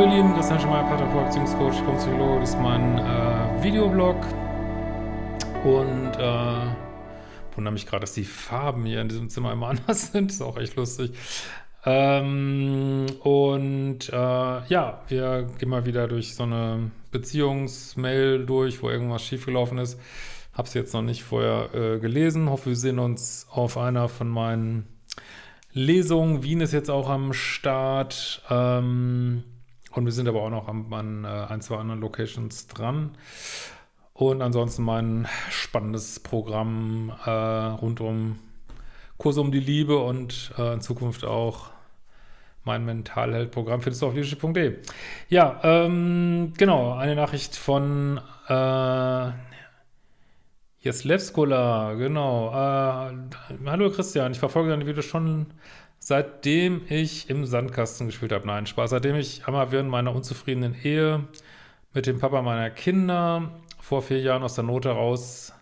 Hallo ihr Lieben, Christian Schemeier, Pateraport, Beziehungscoach, Psychologe, das ist mein äh, Videoblog und äh, wundere mich gerade, dass die Farben hier in diesem Zimmer immer anders sind, ist auch echt lustig. Ähm, und äh, ja, wir gehen mal wieder durch so eine Beziehungsmail durch, wo irgendwas schiefgelaufen ist. Hab's jetzt noch nicht vorher äh, gelesen, hoffe wir sehen uns auf einer von meinen Lesungen. Wien ist jetzt auch am Start. Ähm, und wir sind aber auch noch an, an äh, ein, zwei anderen Locations dran. Und ansonsten mein spannendes Programm äh, rund um Kurs um die Liebe und äh, in Zukunft auch mein Mentalheld-Programm findest du auf leadership.de. Ja, ähm, genau, eine Nachricht von äh, Jeslevskola, genau. Äh, hallo Christian, ich verfolge deine Videos schon seitdem ich im Sandkasten gespielt habe. Nein, Spaß. Seitdem ich einmal während meiner unzufriedenen Ehe mit dem Papa meiner Kinder vor vier Jahren aus der Not heraus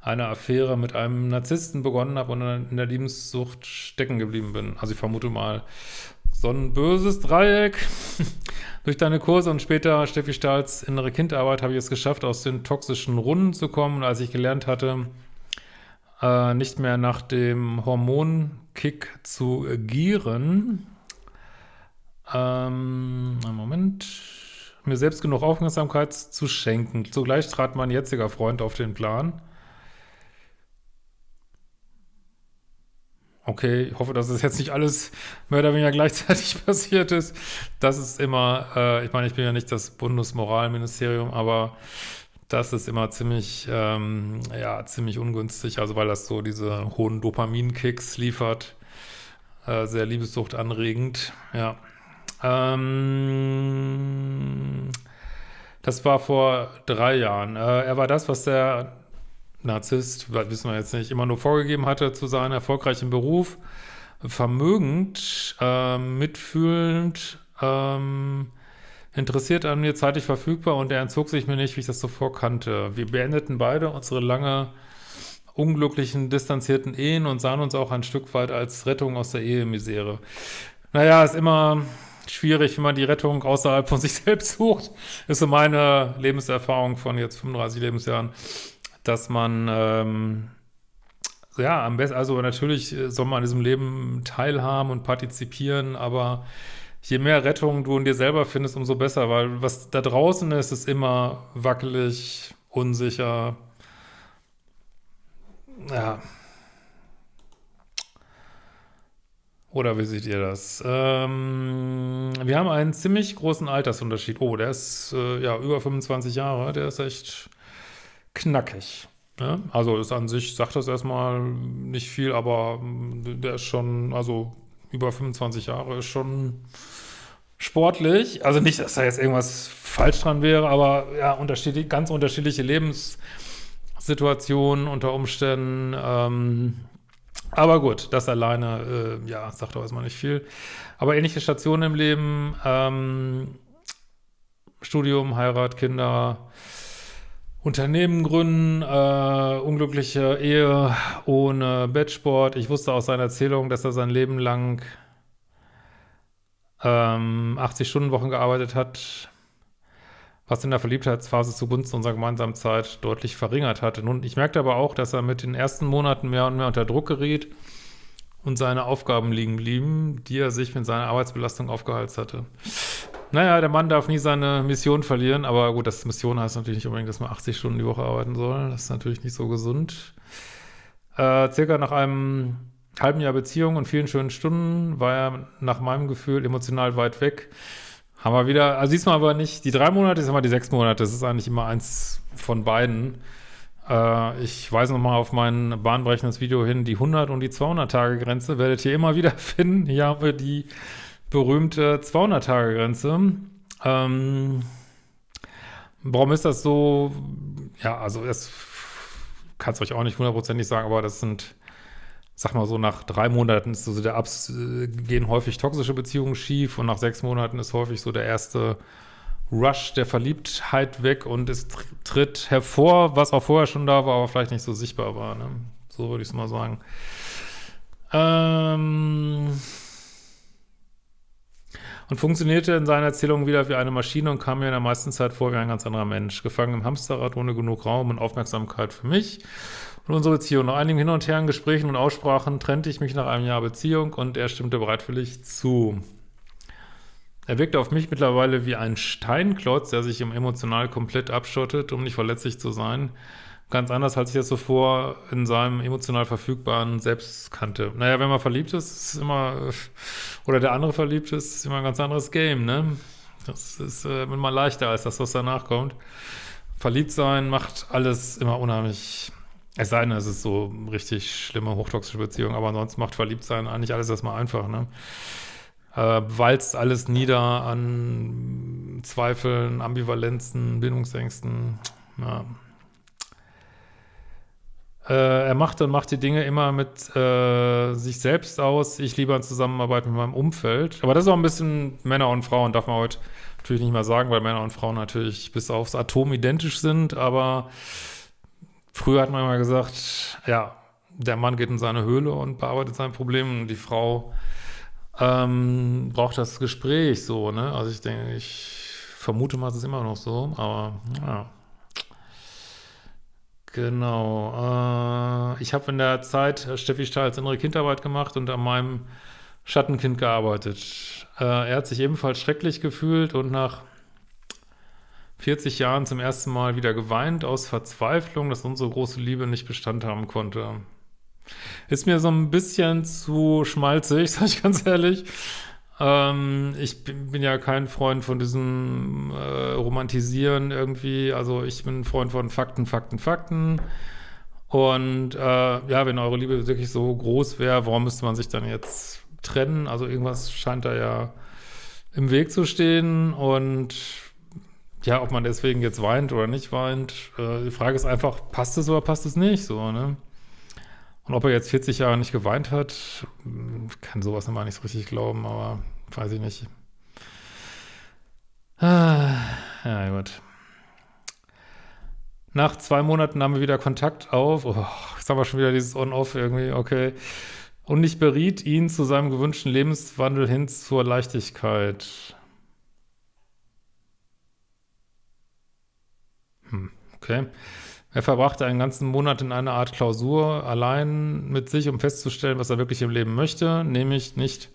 eine Affäre mit einem Narzissten begonnen habe und in der Liebenssucht stecken geblieben bin. Also ich vermute mal, so ein böses Dreieck. Durch deine Kurse und später Steffi Stahls innere Kindarbeit habe ich es geschafft, aus den toxischen Runden zu kommen. Und als ich gelernt hatte, äh, nicht mehr nach dem Hormonkick zu gieren, ähm, Moment, mir selbst genug Aufmerksamkeit zu schenken. Zugleich trat mein jetziger Freund auf den Plan, Okay, ich hoffe, dass es jetzt nicht alles mehr oder weniger gleichzeitig passiert ist. Das ist immer, äh, ich meine, ich bin ja nicht das Bundesmoralministerium, aber das ist immer ziemlich, ähm, ja, ziemlich ungünstig, also weil das so diese hohen Dopaminkicks liefert. Äh, sehr Liebessucht anregend, ja. Ähm, das war vor drei Jahren. Äh, er war das, was der Narzisst, wissen wir jetzt nicht, immer nur vorgegeben hatte zu seinem erfolgreichen Beruf, vermögend, äh, mitfühlend, ähm, interessiert an mir, zeitlich verfügbar und er entzog sich mir nicht, wie ich das zuvor kannte. Wir beendeten beide unsere lange unglücklichen, distanzierten Ehen und sahen uns auch ein Stück weit als Rettung aus der Ehemisere. Naja, ist immer schwierig, wenn man die Rettung außerhalb von sich selbst sucht. Ist so meine Lebenserfahrung von jetzt 35 Lebensjahren dass man, ähm, ja, am besten, also natürlich soll man an diesem Leben teilhaben und partizipieren, aber je mehr Rettung du in dir selber findest, umso besser, weil was da draußen ist, ist immer wackelig, unsicher, ja. Oder wie seht ihr das? Ähm, wir haben einen ziemlich großen Altersunterschied. Oh, der ist äh, ja über 25 Jahre. Der ist echt knackig. Ne? Also ist an sich, sagt das erstmal nicht viel, aber der ist schon, also über 25 Jahre ist schon sportlich. Also nicht, dass da jetzt irgendwas falsch dran wäre, aber ja, unterschiedlich, ganz unterschiedliche Lebenssituationen unter Umständen. Ähm, aber gut, das alleine, äh, ja, sagt doch erstmal nicht viel. Aber ähnliche Stationen im Leben, ähm, Studium, Heirat, Kinder, Unternehmen gründen, äh, unglückliche Ehe ohne Bettsport. Ich wusste aus seiner Erzählung, dass er sein Leben lang ähm, 80-Stunden-Wochen gearbeitet hat, was in der Verliebtheitsphase zugunsten unserer gemeinsamen Zeit deutlich verringert hatte. Nun, ich merkte aber auch, dass er mit den ersten Monaten mehr und mehr unter Druck geriet und seine Aufgaben liegen blieben, die er sich mit seiner Arbeitsbelastung aufgeheizt hatte. Naja, der Mann darf nie seine Mission verlieren, aber gut, das Mission heißt natürlich nicht unbedingt, dass man 80 Stunden die Woche arbeiten soll. Das ist natürlich nicht so gesund. Äh, circa nach einem halben Jahr Beziehung und vielen schönen Stunden war er nach meinem Gefühl emotional weit weg. Haben wir wieder, also diesmal aber nicht die drei Monate, ist immer die sechs Monate. Das ist eigentlich immer eins von beiden. Äh, ich weise nochmal auf mein bahnbrechendes Video hin, die 100 und die 200 Tage Grenze werdet ihr immer wieder finden. Hier haben wir die berühmte 200-Tage-Grenze. Ähm, warum ist das so? Ja, also es kann es euch auch nicht hundertprozentig sagen, aber das sind, sag mal so, nach drei Monaten ist so der Abs gehen häufig toxische Beziehungen schief und nach sechs Monaten ist häufig so der erste Rush der Verliebtheit weg und es tritt hervor, was auch vorher schon da war, aber vielleicht nicht so sichtbar war. Ne? So würde ich es mal sagen. Ähm und funktionierte in seiner Erzählung wieder wie eine Maschine und kam mir in der meisten Zeit vor wie ein ganz anderer Mensch. Gefangen im Hamsterrad ohne genug Raum und Aufmerksamkeit für mich und unsere Beziehung. Nach einigen Hin und Her Gesprächen und Aussprachen trennte ich mich nach einem Jahr Beziehung und er stimmte bereitwillig zu. Er wirkte auf mich mittlerweile wie ein Steinklotz, der sich emotional komplett abschottet, um nicht verletzlich zu sein. Ganz anders, als ich das zuvor in seinem emotional verfügbaren Selbst kannte. Naja, wenn man verliebt ist, ist immer, oder der andere verliebt ist, ist immer ein ganz anderes Game, ne? Das ist äh, immer leichter als das, was danach kommt. Verliebt sein macht alles immer unheimlich es sei denn, es ist so richtig schlimme, hochtoxische Beziehung, aber ansonsten macht Verliebtsein eigentlich alles erstmal einfach, ne? Äh, walzt alles nieder an Zweifeln, Ambivalenzen, Bindungsängsten, ja. Äh, er macht und macht die Dinge immer mit äh, sich selbst aus. Ich liebe an Zusammenarbeit mit meinem Umfeld. Aber das ist auch ein bisschen Männer und Frauen, darf man heute natürlich nicht mehr sagen, weil Männer und Frauen natürlich bis aufs Atom identisch sind, aber Früher hat man immer gesagt, ja, der Mann geht in seine Höhle und bearbeitet sein Problem und die Frau ähm, braucht das Gespräch so, ne? Also ich denke, ich vermute mal, es ist immer noch so, aber ja. Genau. Äh, ich habe in der Zeit Steffi Stahls innere Kindarbeit gemacht und an meinem Schattenkind gearbeitet. Äh, er hat sich ebenfalls schrecklich gefühlt und nach 40 Jahren zum ersten Mal wieder geweint aus Verzweiflung, dass unsere große Liebe nicht Bestand haben konnte. Ist mir so ein bisschen zu schmalzig, sag ich ganz ehrlich. Ähm, ich bin, bin, ja kein Freund von diesem äh, Romantisieren irgendwie. Also ich bin ein Freund von Fakten, Fakten, Fakten. Und äh, ja, wenn eure Liebe wirklich so groß wäre, warum müsste man sich dann jetzt trennen? Also irgendwas scheint da ja im Weg zu stehen und ja, ob man deswegen jetzt weint oder nicht weint, äh, die Frage ist einfach, passt es oder passt es nicht, so, ne? Und ob er jetzt 40 Jahre nicht geweint hat, hm, kann sowas immer nicht so richtig glauben, aber weiß ich nicht. Ah, ja, gut. Nach zwei Monaten haben wir wieder Kontakt auf. Oh, jetzt haben wir schon wieder dieses On-Off irgendwie, okay. Und ich beriet ihn zu seinem gewünschten Lebenswandel hin zur Leichtigkeit. Hm, okay. Er verbrachte einen ganzen Monat in einer Art Klausur allein mit sich, um festzustellen, was er wirklich im Leben möchte, nämlich nicht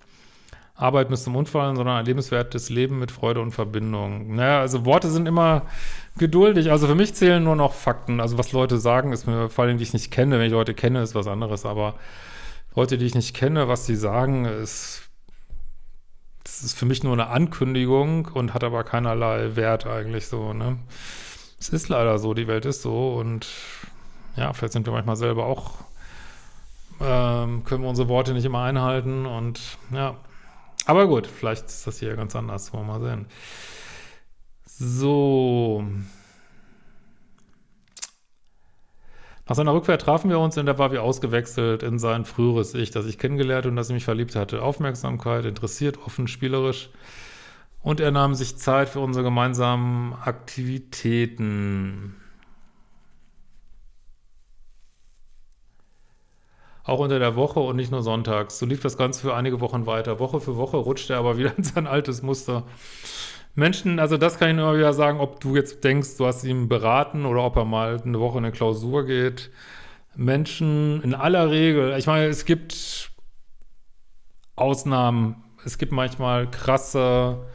Arbeit bis zum Unfallen, sondern ein lebenswertes Leben mit Freude und Verbindung. Naja, also Worte sind immer geduldig. Also für mich zählen nur noch Fakten. Also was Leute sagen, ist mir vor allem, die ich nicht kenne. Wenn ich Leute kenne, ist was anderes. Aber Leute, die ich nicht kenne, was sie sagen, ist, das ist für mich nur eine Ankündigung und hat aber keinerlei Wert eigentlich so, ne? Es ist leider so, die Welt ist so und ja, vielleicht sind wir manchmal selber auch, ähm, können wir unsere Worte nicht immer einhalten und ja, aber gut, vielleicht ist das hier ganz anders, wollen wir mal sehen. So. Nach seiner Rückkehr trafen wir uns und er war wie ausgewechselt in sein früheres Ich, das ich kennengelernt und das ich mich verliebt hatte. Aufmerksamkeit, interessiert, offen, spielerisch. Und er nahm sich Zeit für unsere gemeinsamen Aktivitäten. Auch unter der Woche und nicht nur sonntags. So lief das Ganze für einige Wochen weiter. Woche für Woche rutschte er aber wieder in sein altes Muster. Menschen, also das kann ich nur wieder sagen, ob du jetzt denkst, du hast ihn beraten oder ob er mal eine Woche in eine Klausur geht. Menschen in aller Regel, ich meine, es gibt Ausnahmen, es gibt manchmal krasse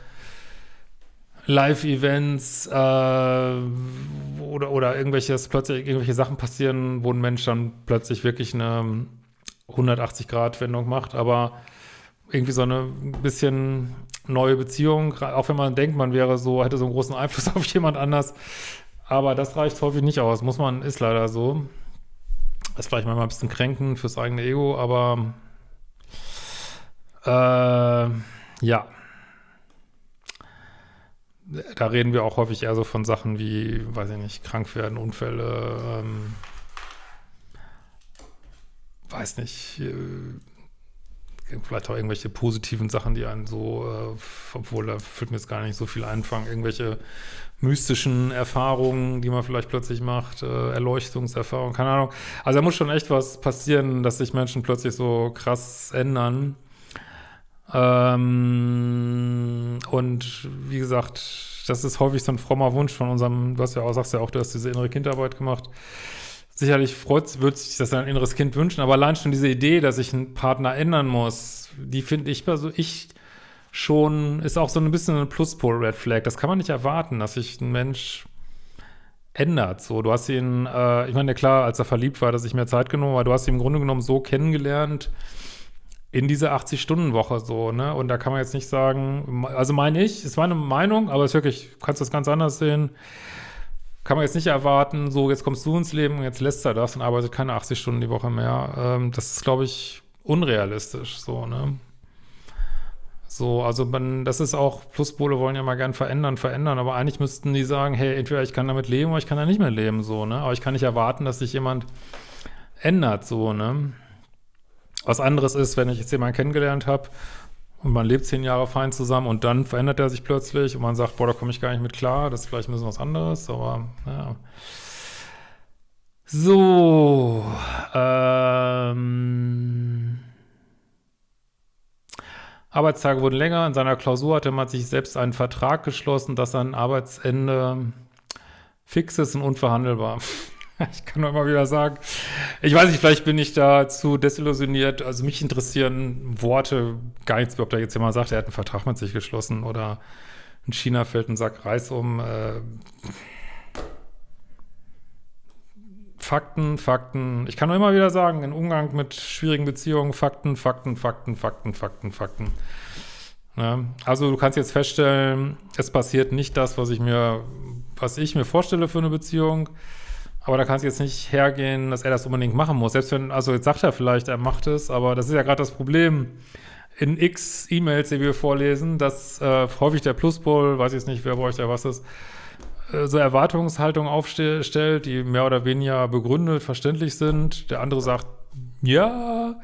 Live-Events äh, oder, oder irgendwelches, plötzlich irgendwelche Sachen passieren, wo ein Mensch dann plötzlich wirklich eine 180-Grad-Wendung macht, aber irgendwie so eine bisschen neue Beziehung, auch wenn man denkt, man wäre so, hätte so einen großen Einfluss auf jemand anders, aber das reicht häufig nicht aus, muss man, ist leider so. ist vielleicht manchmal ein bisschen kränken fürs eigene Ego, aber äh, ja da reden wir auch häufig eher so von Sachen wie, weiß ich nicht, krank werden, Unfälle, ähm, weiß nicht, äh, vielleicht auch irgendwelche positiven Sachen, die einen so, äh, obwohl da fühlt mir jetzt gar nicht so viel einfangen, irgendwelche mystischen Erfahrungen, die man vielleicht plötzlich macht, äh, Erleuchtungserfahrungen, keine Ahnung. Also da muss schon echt was passieren, dass sich Menschen plötzlich so krass ändern. Ähm, und wie gesagt, das ist häufig so ein frommer Wunsch von unserem, du hast ja auch, sagst ja auch, du hast diese innere Kindarbeit gemacht. Sicherlich freut, würde sich das ein inneres Kind wünschen, aber allein schon diese Idee, dass ich einen Partner ändern muss, die finde ich, also ich schon, ist auch so ein bisschen ein Pluspol-Red Flag. Das kann man nicht erwarten, dass sich ein Mensch ändert. So, du hast ihn, äh, ich meine, klar, als er verliebt war, dass ich mehr Zeit genommen, aber du hast ihn im Grunde genommen so kennengelernt, in diese 80-Stunden-Woche so, ne? Und da kann man jetzt nicht sagen, also meine ich, ist meine Meinung, aber es ist wirklich, du kannst das ganz anders sehen. Kann man jetzt nicht erwarten, so jetzt kommst du ins Leben und jetzt lässt er das und arbeitet keine 80 Stunden die Woche mehr. Ähm, das ist, glaube ich, unrealistisch, so, ne? So, also man, das ist auch, Pluspole wollen ja mal gern verändern, verändern, aber eigentlich müssten die sagen, hey, entweder ich kann damit leben oder ich kann da nicht mehr leben, so, ne? Aber ich kann nicht erwarten, dass sich jemand ändert, so, ne? Was anderes ist, wenn ich jetzt jemanden kennengelernt habe und man lebt zehn Jahre fein zusammen und dann verändert er sich plötzlich und man sagt, boah, da komme ich gar nicht mit klar, das ist vielleicht ein bisschen was anderes, aber ja. So, ähm, Arbeitstage wurden länger. In seiner Klausur hatte man sich selbst einen Vertrag geschlossen, dass sein Arbeitsende fix ist und unverhandelbar. Ich kann nur immer wieder sagen, ich weiß nicht, vielleicht bin ich da zu desillusioniert. Also mich interessieren Worte gar nichts, ob da jetzt jemand sagt, er hat einen Vertrag mit sich geschlossen oder in China fällt ein Sack Reis um. Äh, Fakten, Fakten. Ich kann nur immer wieder sagen, im Umgang mit schwierigen Beziehungen, Fakten, Fakten, Fakten, Fakten, Fakten, Fakten. Ja, also du kannst jetzt feststellen, es passiert nicht das, was ich mir, was ich mir vorstelle für eine Beziehung. Aber da kannst du jetzt nicht hergehen, dass er das unbedingt machen muss. Selbst wenn, also jetzt sagt er vielleicht, er macht es, aber das ist ja gerade das Problem in x E-Mails, die wir vorlesen, dass äh, häufig der Pluspol, weiß ich jetzt nicht, wer bei euch da was ist, äh, so Erwartungshaltung aufstellt, die mehr oder weniger begründet, verständlich sind. Der andere sagt, ja,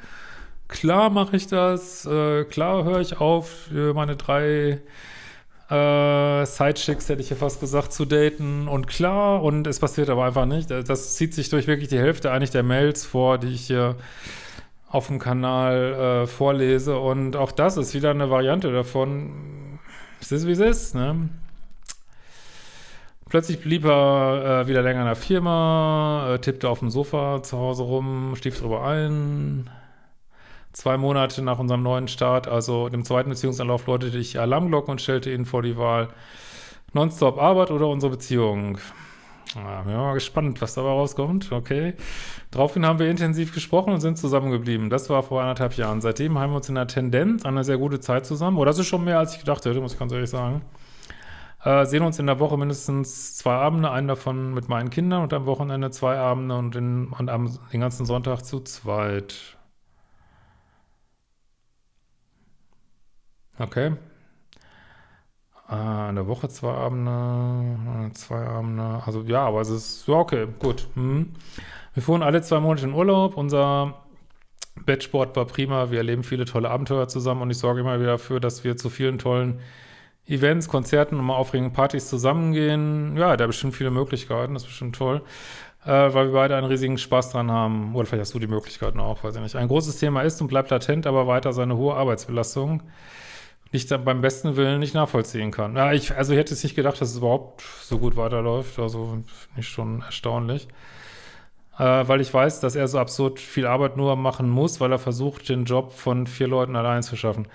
klar mache ich das, äh, klar höre ich auf, meine drei äh, Sidechicks, hätte ich ja fast gesagt, zu daten und klar, und es passiert aber einfach nicht. Das zieht sich durch wirklich die Hälfte eigentlich der Mails vor, die ich hier auf dem Kanal äh, vorlese und auch das ist wieder eine Variante davon. Es ist, wie es ist, ne? Plötzlich blieb er äh, wieder länger in der Firma, äh, tippte auf dem Sofa zu Hause rum, stief drüber ein, zwei Monate nach unserem neuen Start, also dem zweiten Beziehungsanlauf, läutete ich Alarmglocken und stellte ihn vor die Wahl, nonstop Arbeit oder unsere Beziehung. Ja, bin mal gespannt, was dabei rauskommt. Okay. Daraufhin haben wir intensiv gesprochen und sind zusammengeblieben. Das war vor anderthalb Jahren. Seitdem haben wir uns in der Tendenz eine sehr gute Zeit zusammen. Oh, das ist schon mehr, als ich gedacht hätte, muss ich ganz ehrlich sagen. Äh, sehen uns in der Woche mindestens zwei Abende, einen davon mit meinen Kindern und am Wochenende zwei Abende und, in, und am, den ganzen Sonntag zu zweit. Okay. Äh, in der Woche zwei Abende, zwei Abende, also ja, aber es ist, ja, okay, gut. Hm. Wir fuhren alle zwei Monate in Urlaub, unser Bettsport war prima, wir erleben viele tolle Abenteuer zusammen und ich sorge immer wieder dafür, dass wir zu vielen tollen Events, Konzerten und mal aufregenden Partys zusammengehen. Ja, da bestimmt viele Möglichkeiten, das ist bestimmt toll, äh, weil wir beide einen riesigen Spaß dran haben. Oder vielleicht hast du die Möglichkeiten auch, weiß ich nicht. Ein großes Thema ist und bleibt latent, aber weiter seine hohe Arbeitsbelastung nicht beim besten Willen nicht nachvollziehen kann. Ja, ich, also ich hätte es nicht gedacht, dass es überhaupt so gut weiterläuft. Also finde ich schon erstaunlich. Äh, weil ich weiß, dass er so absurd viel Arbeit nur machen muss, weil er versucht, den Job von vier Leuten allein zu schaffen.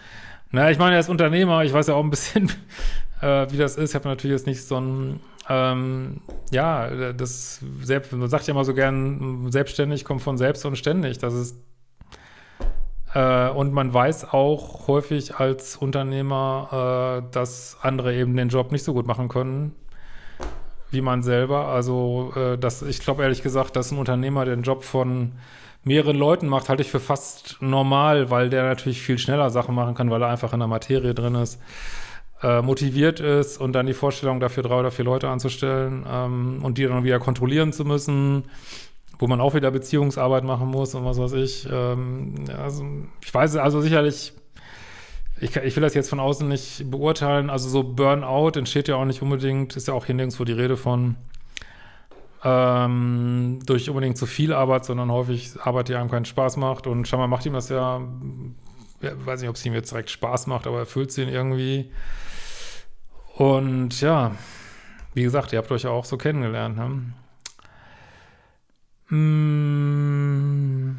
Na, ich meine, er ist Unternehmer. Ich weiß ja auch ein bisschen, äh, wie das ist. Ich habe natürlich jetzt nicht so ein, ähm, ja, das selbst, man sagt ja immer so gern, selbstständig kommt von selbst und ständig. Das ist und man weiß auch häufig als Unternehmer, äh, dass andere eben den Job nicht so gut machen können wie man selber. Also äh, das, ich glaube ehrlich gesagt, dass ein Unternehmer den Job von mehreren Leuten macht, halte ich für fast normal, weil der natürlich viel schneller Sachen machen kann, weil er einfach in der Materie drin ist, äh, motiviert ist und dann die Vorstellung dafür drei oder vier Leute anzustellen ähm, und die dann wieder kontrollieren zu müssen wo man auch wieder Beziehungsarbeit machen muss und was weiß ich. Ähm, also ich weiß, also sicherlich, ich, ich will das jetzt von außen nicht beurteilen, also so Burnout entsteht ja auch nicht unbedingt, ist ja auch hier nirgendwo die Rede von, ähm, durch unbedingt zu viel Arbeit, sondern häufig Arbeit, die einem keinen Spaß macht und scheinbar macht ihm das ja weiß nicht, ob es ihm jetzt direkt Spaß macht, aber erfüllt sie ihn irgendwie. Und ja, wie gesagt, ihr habt euch ja auch so kennengelernt. Ne? Mmh.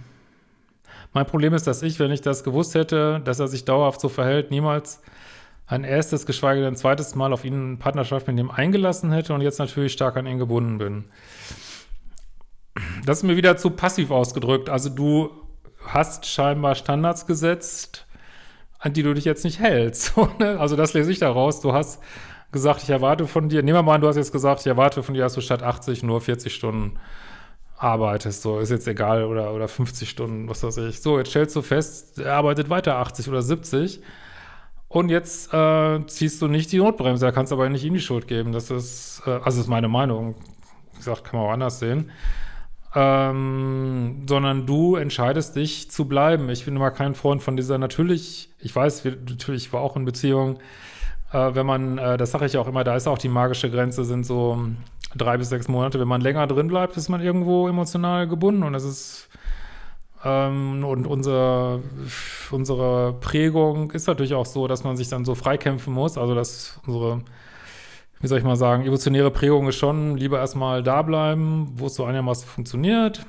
Mein Problem ist, dass ich, wenn ich das gewusst hätte, dass er sich dauerhaft so verhält, niemals ein erstes, geschweige denn ein zweites Mal auf ihn in Partnerschaft mit ihm eingelassen hätte und jetzt natürlich stark an ihn gebunden bin. Das ist mir wieder zu passiv ausgedrückt. Also du hast scheinbar Standards gesetzt, an die du dich jetzt nicht hältst. Ne? also das lese ich daraus. Du hast gesagt, ich erwarte von dir, nehmen wir mal an, du hast jetzt gesagt, ich erwarte von dir, dass du statt 80 nur 40 Stunden arbeitest, so, ist jetzt egal, oder, oder 50 Stunden, was weiß ich. So, jetzt stellst du fest, er arbeitet weiter 80 oder 70 und jetzt äh, ziehst du nicht die Notbremse, da kannst du aber nicht ihm die Schuld geben. Das ist, äh, also ist meine Meinung. Wie gesagt, kann man auch anders sehen. Ähm, sondern du entscheidest dich zu bleiben. Ich bin immer kein Freund von dieser, natürlich, ich weiß, natürlich, ich war auch in Beziehung, äh, wenn man, äh, das sage ich auch immer, da ist auch die magische Grenze, sind so drei bis sechs Monate. Wenn man länger drin bleibt, ist man irgendwo emotional gebunden und es ist ähm, und unser, unsere Prägung ist natürlich auch so, dass man sich dann so freikämpfen muss. Also dass unsere, wie soll ich mal sagen, evolutionäre Prägung ist schon lieber erstmal da bleiben, wo es so einigermaßen funktioniert.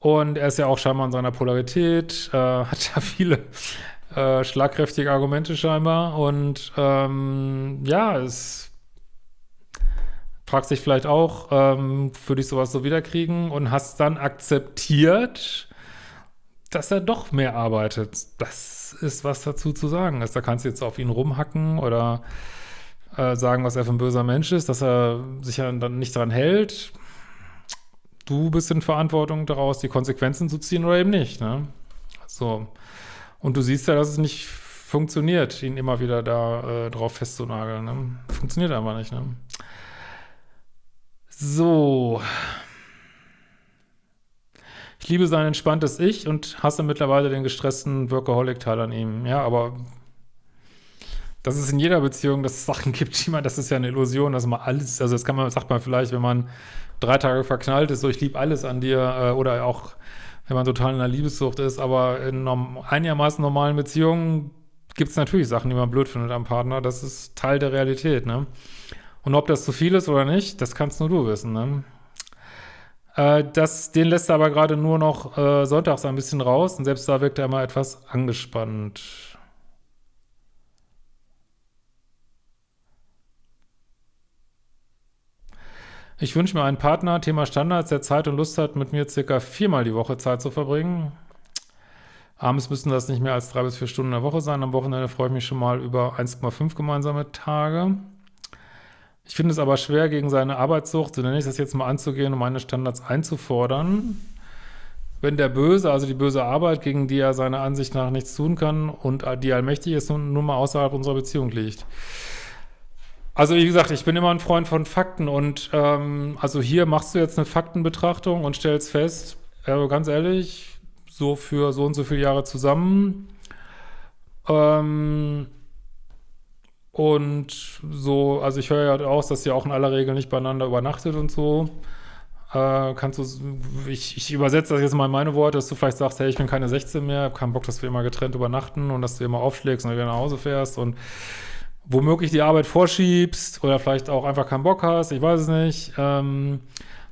Und er ist ja auch scheinbar in seiner Polarität, äh, hat ja viele äh, schlagkräftige Argumente scheinbar. Und ähm, ja, es fragst dich vielleicht auch, ähm, würde ich sowas so wiederkriegen und hast dann akzeptiert, dass er doch mehr arbeitet. Das ist was dazu zu sagen ist. Da kannst du jetzt auf ihn rumhacken oder äh, sagen, was er für ein böser Mensch ist, dass er sich ja dann nicht daran hält. Du bist in Verantwortung daraus, die Konsequenzen zu ziehen oder eben nicht. Ne? So. Und du siehst ja, dass es nicht funktioniert, ihn immer wieder da äh, drauf festzunageln. Ne? Funktioniert einfach nicht. Ne? So. Ich liebe sein entspanntes Ich und hasse mittlerweile den gestressten Workaholic-Teil an ihm. Ja, aber dass es in jeder Beziehung, dass es Sachen gibt, die man, das ist ja eine Illusion, dass man alles, also das kann man, sagt man vielleicht, wenn man drei Tage verknallt ist, so ich liebe alles an dir, äh, oder auch, wenn man total in einer Liebessucht ist, aber in einigermaßen normalen Beziehungen gibt es natürlich Sachen, die man blöd findet am Partner, das ist Teil der Realität, ne? Und ob das zu viel ist oder nicht, das kannst nur du wissen. Ne? Äh, das, den lässt er aber gerade nur noch äh, sonntags ein bisschen raus und selbst da wirkt er immer etwas angespannt. Ich wünsche mir einen Partner, Thema Standards, der Zeit und Lust hat, mit mir circa viermal die Woche Zeit zu verbringen. Abends müssen das nicht mehr als drei bis vier Stunden in der Woche sein. Am Wochenende freue ich mich schon mal über 1,5 gemeinsame Tage. Ich finde es aber schwer, gegen seine Arbeitssucht, so nenne ich das jetzt mal, anzugehen und meine Standards einzufordern. Wenn der Böse, also die böse Arbeit, gegen die er seiner Ansicht nach nichts tun kann und die allmächtig ist, nun, mal außerhalb unserer Beziehung liegt. Also wie gesagt, ich bin immer ein Freund von Fakten und ähm, also hier machst du jetzt eine Faktenbetrachtung und stellst fest, also ganz ehrlich, so für so und so viele Jahre zusammen, ähm, und so, also ich höre ja aus, dass ihr auch in aller Regel nicht beieinander übernachtet und so. Äh, kannst du, ich, ich übersetze das jetzt mal in meine Worte, dass du vielleicht sagst, hey, ich bin keine 16 mehr, habe keinen Bock, dass wir immer getrennt übernachten und dass du immer aufschlägst und wieder nach Hause fährst und womöglich die Arbeit vorschiebst oder vielleicht auch einfach keinen Bock hast, ich weiß es nicht. Ähm,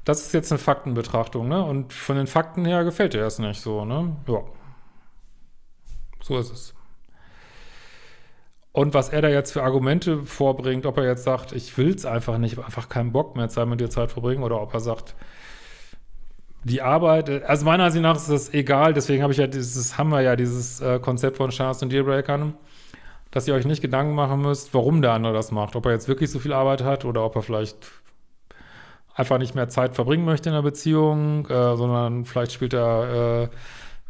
das ist jetzt eine Faktenbetrachtung, ne? Und von den Fakten her gefällt dir das nicht so, ne? Ja. So ist es. Und was er da jetzt für Argumente vorbringt, ob er jetzt sagt, ich will es einfach nicht, einfach keinen Bock mehr Zeit mit dir Zeit verbringen, oder ob er sagt, die Arbeit, also meiner Ansicht nach ist das egal, deswegen habe ich ja dieses, haben wir ja dieses äh, Konzept von Standards und Dealbreakern, dass ihr euch nicht Gedanken machen müsst, warum der andere das macht, ob er jetzt wirklich so viel Arbeit hat oder ob er vielleicht einfach nicht mehr Zeit verbringen möchte in der Beziehung, äh, sondern vielleicht spielt er äh,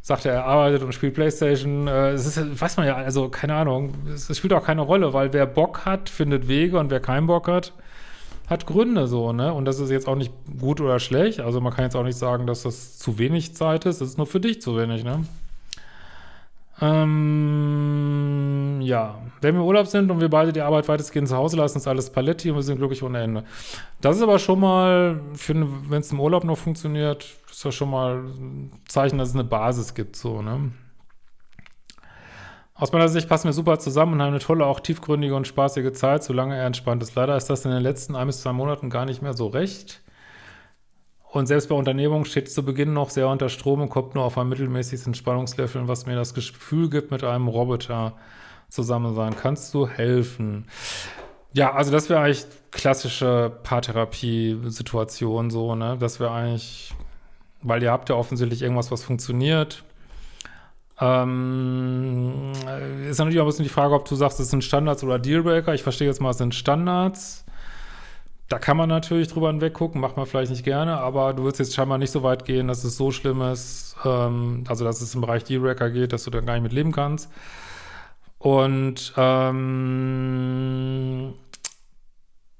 sagt er, er arbeitet und spielt Playstation. Äh, es ist, weiß man ja, also keine Ahnung. Es, spielt auch keine Rolle, weil wer Bock hat, findet Wege und wer keinen Bock hat, hat Gründe so, ne? Und das ist jetzt auch nicht gut oder schlecht. Also man kann jetzt auch nicht sagen, dass das zu wenig Zeit ist. Das ist nur für dich zu wenig, ne? Ähm, ja, wenn wir im Urlaub sind und wir beide die Arbeit weitestgehend zu Hause lassen, ist alles Paletti und wir sind glücklich ohne Ende. Das ist aber schon mal, wenn es im Urlaub noch funktioniert, ist ja schon mal ein Zeichen, dass es eine Basis gibt, so, ne? Aus meiner Sicht passen wir super zusammen und haben eine tolle, auch tiefgründige und spaßige Zeit, solange er entspannt ist. Leider ist das in den letzten ein bis zwei Monaten gar nicht mehr so recht. Und selbst bei Unternehmungen steht zu Beginn noch sehr unter Strom und kommt nur auf ein mittelmäßiges Entspannungslevel, was mir das Gefühl gibt, mit einem Roboter zusammen sein. Kannst du helfen? Ja, also das wäre eigentlich klassische Paartherapie-Situation so, ne? Das wäre eigentlich, weil ihr habt ja offensichtlich irgendwas, was funktioniert ähm, ist natürlich auch ein bisschen die Frage, ob du sagst, es sind Standards oder Dealbreaker. Ich verstehe jetzt mal, es sind Standards. Da kann man natürlich drüber hinweggucken, macht man vielleicht nicht gerne, aber du willst jetzt scheinbar nicht so weit gehen, dass es so schlimm ist, ähm, also dass es im Bereich Dealbreaker geht, dass du da gar nicht mit leben kannst. Und ähm,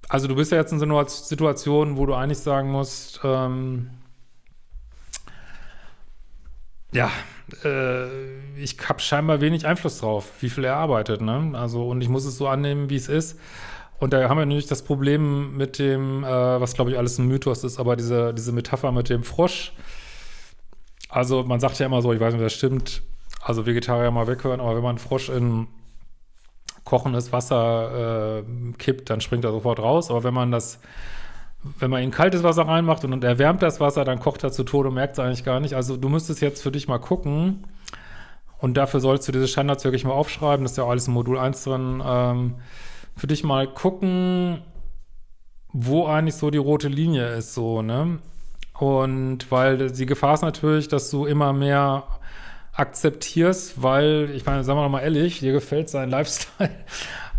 also du bist ja jetzt in so einer Situation, wo du eigentlich sagen musst, ähm, ja, äh, ich habe scheinbar wenig Einfluss drauf, wie viel er arbeitet, ne? Also, und ich muss es so annehmen, wie es ist. Und da haben wir nämlich das Problem mit dem, äh, was glaube ich alles ein Mythos ist, aber diese, diese Metapher mit dem Frosch. Also man sagt ja immer so, ich weiß nicht, ob das stimmt, also Vegetarier mal weghören, aber wenn man einen Frosch in kochendes Wasser äh, kippt, dann springt er sofort raus. Aber wenn man das wenn man in kaltes Wasser reinmacht und, und erwärmt das Wasser, dann kocht er zu Tode und merkt es eigentlich gar nicht. Also du müsstest jetzt für dich mal gucken und dafür sollst du diese Standards wirklich mal aufschreiben, das ist ja alles im Modul 1 drin, ähm, für dich mal gucken, wo eigentlich so die rote Linie ist, so, ne? Und weil die Gefahr ist natürlich, dass du immer mehr akzeptierst, weil, ich meine, sagen wir mal ehrlich, dir gefällt sein Lifestyle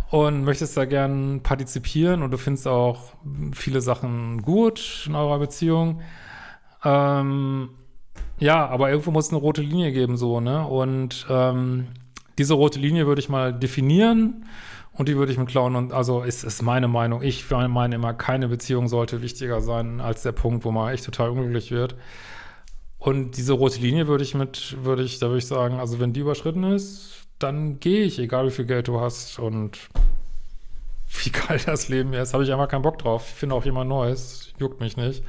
und möchtest da gern partizipieren und du findest auch viele Sachen gut in eurer Beziehung. Ähm, ja, aber irgendwo muss es eine rote Linie geben, so, ne? Und ähm, diese rote Linie würde ich mal definieren und die würde ich mit klauen und also ist, ist meine Meinung. Ich meine immer, keine Beziehung sollte wichtiger sein als der Punkt, wo man echt total unglücklich wird. Und diese rote Linie würde ich mit, würde ich, da würde ich sagen, also wenn die überschritten ist, dann gehe ich, egal wie viel Geld du hast und wie geil das Leben ist, habe ich einfach keinen Bock drauf. Ich finde auch jemand Neues, juckt mich nicht.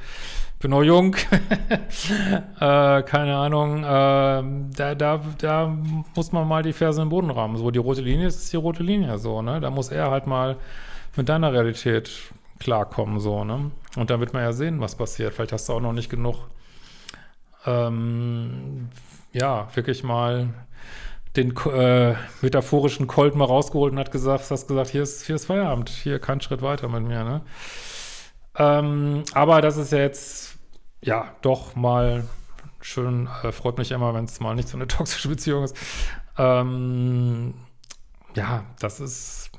Bin noch jung, äh, keine Ahnung, äh, da, da, da muss man mal die Ferse im Boden rammen. So, die rote Linie ist, ist die rote Linie, so, ne? Da muss er halt mal mit deiner Realität klarkommen, so, ne? Und dann wird man ja sehen, was passiert. Vielleicht hast du auch noch nicht genug, ähm, ja, wirklich mal den äh, metaphorischen Colt mal rausgeholt und hat gesagt, hast gesagt, hier ist, hier ist Feierabend, hier kein Schritt weiter mit mir, ne? Ähm, aber das ist ja jetzt, ja, doch mal schön, äh, freut mich immer, wenn es mal nicht so eine toxische Beziehung ist. Ähm, ja, das ist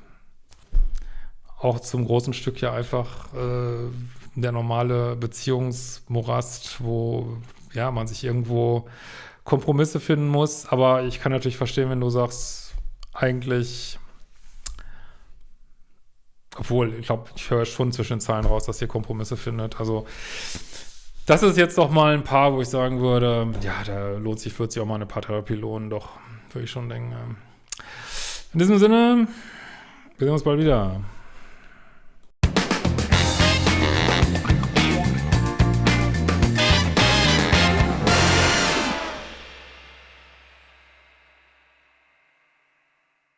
auch zum großen Stück ja einfach äh, der normale Beziehungsmorast, wo ja man sich irgendwo Kompromisse finden muss. Aber ich kann natürlich verstehen, wenn du sagst, eigentlich, obwohl, ich glaube, ich höre schon zwischen den Zeilen raus, dass ihr Kompromisse findet. Also das ist jetzt doch mal ein paar, wo ich sagen würde, ja, da lohnt sich, wird sich auch mal eine Paartherapie lohnen, doch, würde ich schon denken. In diesem Sinne, wir sehen uns bald wieder.